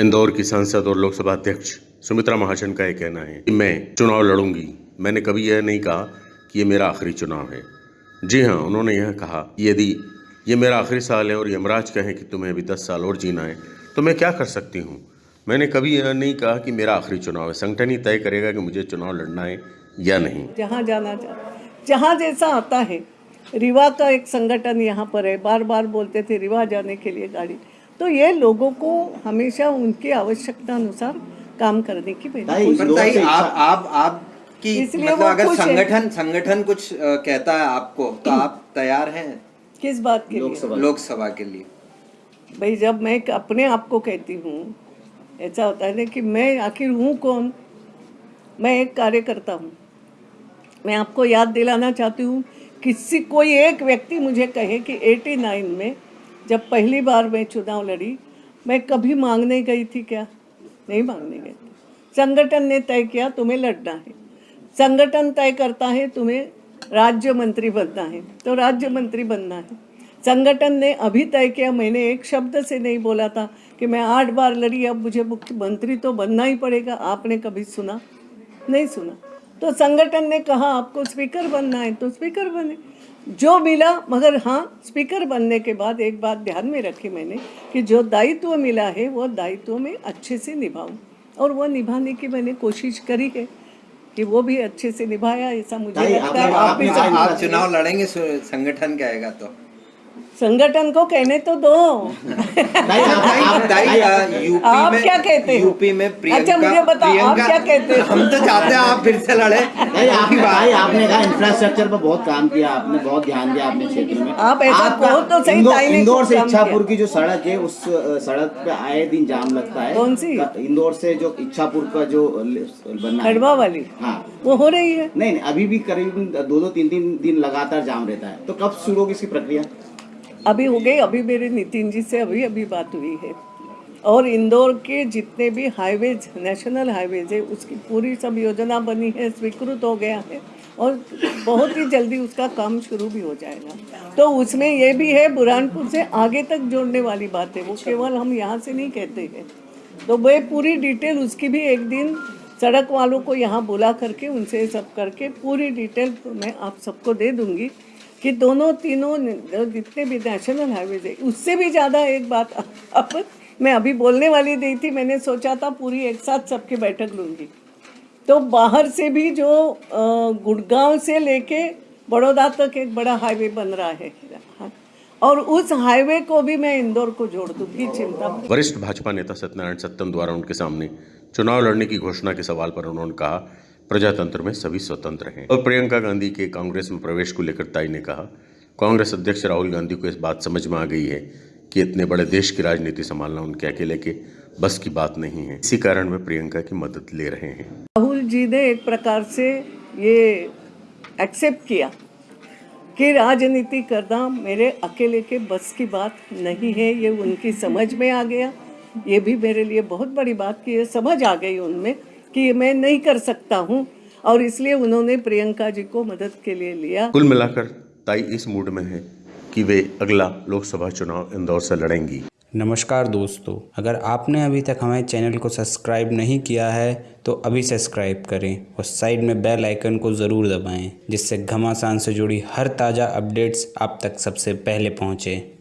इंदौर की सांसद और लोकसभा अध्यक्ष सुमित्रा महाजन का यह कहना है कि मैं चुनाव लड़ूँगी। मैंने कभी यह नहीं कहा कि ये मेरा आखिरी चुनाव है। जी हाँ उन्होंने यह कहा यदि ये मेरा आखिरी साल है और यमराज कहें कि तुम्हें अभी दस साल और जीना है तो मैं क्या कर सकती हूँ? मैंने कभी यह नहीं कहा कि मेरा आखिरी चुनाव है। संगठन ही तय करेगा कि मुझे चुनाव लड़ना है या नहीं। जहाँ जाना चाह जहाँ जैसा आता है। रिवा का एक संगठन यहाँ पर है। बार बार बोलते थे, रिवा जाने के लिए गाड़ी। तो ये लोगों को हमेशा उनकी आवश्यकता अनुसार काम करने की आप आप आप की इसलिए मतलब अगर संगठन संगठन कुछ कहता है आपको तो आप तैयार हैं? किस बात के लिए? लोकसभा। लोकसभा के लिए। भाई जब मैं अपने आप को कहती हूँ ऐसा होता है ना कि मैं आखिर हूँ कौन? मैं एक कार्यकर्ता हूँ। मैं आपको याद दिलाना चाहती हूँ किसी कोई एक व्यक्ति मुझे कहे कि 89 में जब पहली बार मैं चुनाव लड़ी, मैं कभी मांगने गई थी क्या? नहीं मांगने गई थी। संगठन ने तय किया, तुम्हें लड़ना है। संगठन तय करता है, तुम्हें राज्य मंत्री बनना है। तो राज्य मंत्री बनना है। संगठन ने अभी तय किया, मैंने एक शब्द से नहीं बोला था कि मैं आठ बार लड़ी, अब मुझे मुख्यमंत्री तो बनना ही पड़ेगा। आपने कभी सुना? नहीं सुना। तो संगठन ने कहा आपको स्पीकर बनना है तो स्पीकर बने। जो मिला मगर हाँ स्पीकर बनने के बाद एक बात ध्यान में रखी मैंने कि जो दायित्व मिला है वो दायित्व में अच्छे से निभाऊं। और वो निभाने की मैंने कोशिश करी है कि वो भी अच्छे से निभाया ऐसा मुझे लगता है। आप आपने- समझ आप चुनाव लड़ेंगे संगठन कहेगा तो। संगठन को कहने तो दो। आप- ताई, आप- ताई, ताई, यूपी आप में क्या कहते हो? यूपी में प्रियंका अच्छा, मुझे बताओ, आप क्या कहते हो? हम तो चाहते हैं आप फिर से लड़े। आपने ताई, आपने कहा इंफ्रास्ट्रक्चर पर बहुत काम किया आपने बहुत ध्यान दिया अपने क्षेत्र में। आप ऐसा कहो तो सही, इंदौर- इंदौर से इच्छापुर की जो सड़क है उस सड़क पे आए दिन जाम लगता है। कौन सी? इंदौर से जो इच्छापुर का जो बनना है। खड़वा वाली? हाँ। वो हो रही है। नहीं नहीं अभी भी करीब दो दो तीन तीन दिन लगातार जाम रहता है। तो कब शुरू होगी इसकी प्रक्रिया? अभी हो गई, अभी मेरे नितिन जी से अभी अभी बात हुई है। और इंदौर के जितने भी हाईवेज नेशनल हाईवेज है, उसकी पूरी सब योजना बनी है, स्वीकृत हो गया है और बहुत ही जल्दी उसका काम शुरू भी हो जाएगा। तो उसमें ये भी है, बुरहानपुर से आगे तक जोड़ने वाली बात है, वो केवल हम यहाँ से नहीं कहते हैं। तो वो पूरी डिटेल उसकी भी एक दिन सड़क वालों को यहाँ बुला करके, उनसे सब करके पूरी डिटेल मैं आप सबको दे दूँगी। कि दोनों तीनों जितने भी नेशनल हाईवेज है, उससे भी ज़्यादा एक बात अब मैं अभी बोलने वाली नहीं थी, मैंने सोचा था पूरी एक साथ सबकी बैठक लूँगी तो बाहर से भी जो गुड़गांव से लेके बड़ौदा तक एक बड़ा हाईवे बन रहा है हाँ। और उस हाईवे को भी मैं इंदौर को जोड़ दूँगी, चिंता वरिष्ठ भाजपा नेता सत्यनारायण सत्तम द्वारा उनके सामने चुनाव लड़ने की घोषणा के सवाल पर उन्होंने कहा प्रजातंत्र में सभी स्वतंत्र हैं। और प्रियंका गांधी के कांग्रेस में प्रवेश को लेकर ताई ने कहा, कांग्रेस अध्यक्ष राहुल गांधी को इस बात समझ में आ गई है कि इतने बड़े देश की राजनीति संभालना उनके अकेले के बस की बात नहीं है। इसी कारण वे प्रियंका की मदद ले रहे हैं। राहुल जी ने एक प्रकार से ये एक्सेप्ट किया कि राजनीति करना मेरे अकेले के बस की बात नहीं है, ये उनकी समझ में आ गया। ये भी मेरे लिए बहुत बड़ी बात की ये समझ आ गई उनमें। कि मैं नहीं कर सकता हूँ। और इसलिए उन्होंने प्रियंका जी को मदद के लिए लिया। कुल मिलाकर ताई इस मूड में है कि वे अगला लोकसभा चुनाव इंदौर से लड़ेंगी। नमस्कार दोस्तों अगर आपने अभी तक हमारे चैनल को सब्सक्राइब नहीं किया है तो अभी सब्सक्राइब करें और साइड में बेल आइकन को ज़रूर दबाएँ जिससे घमासान से जुड़ी हर ताज़ा अपडेट्स आप तक सबसे पहले पहुँचें।